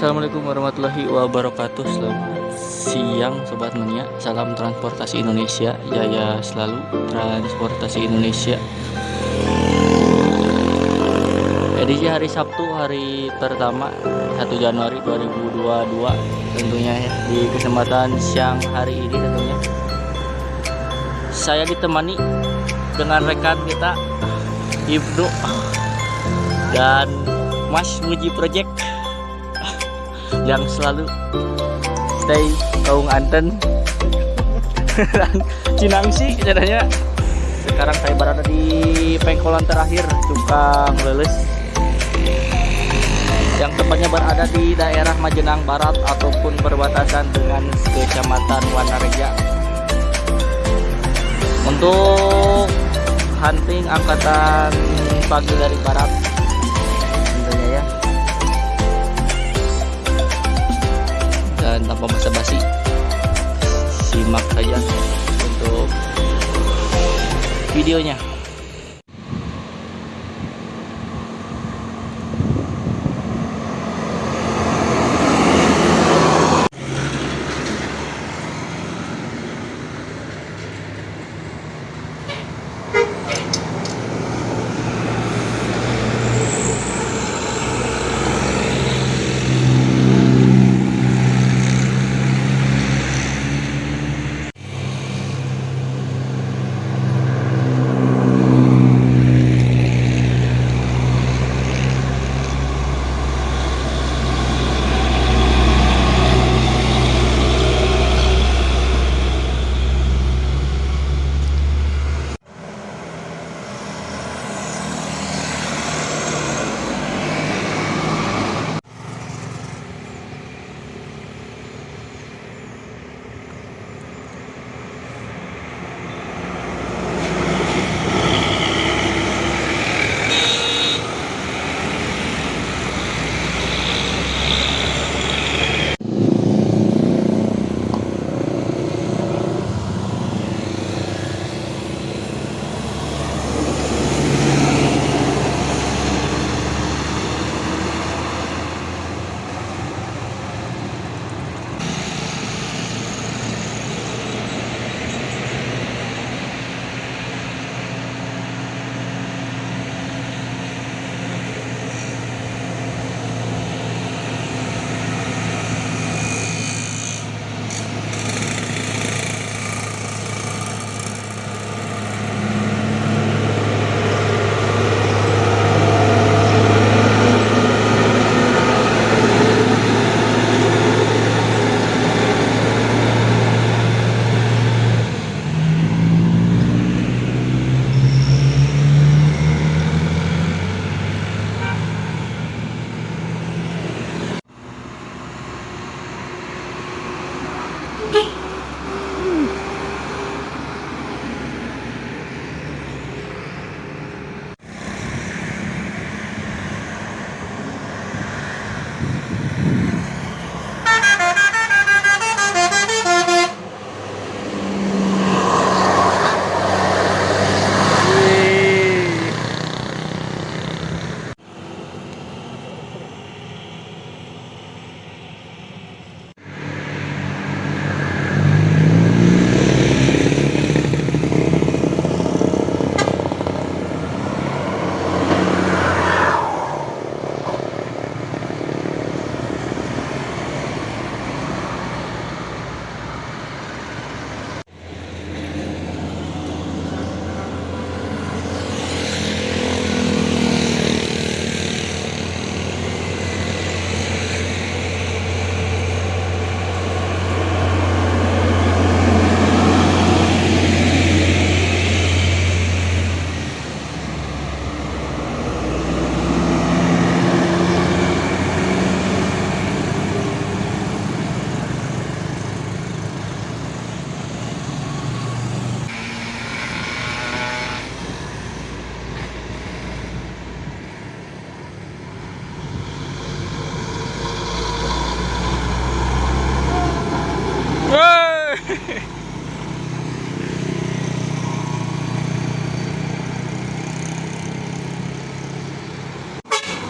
Assalamualaikum warahmatullahi wabarakatuh. Selamat siang Sobat Mania. Salam transportasi Indonesia. Jaya selalu transportasi Indonesia. Edisi hari Sabtu hari pertama 1 Januari 2022 Tentunya ya Di kesempatan siang hari ini tentunya. Saya ditemani dengan rekan kita Ibnu dan Mas Muji Project yang selalu stay kaung anten. Cinangsi katanya sekarang saya berada di pengkolan terakhir Cukang Leles. Yang tepatnya berada di daerah Majenang Barat ataupun perbatasan dengan Kecamatan Wanareja. Untuk hunting angkatan pagi dari barat dan tanpa basa-basi. Simak saja untuk videonya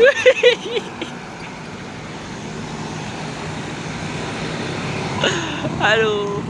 Aduh.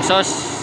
Mengsos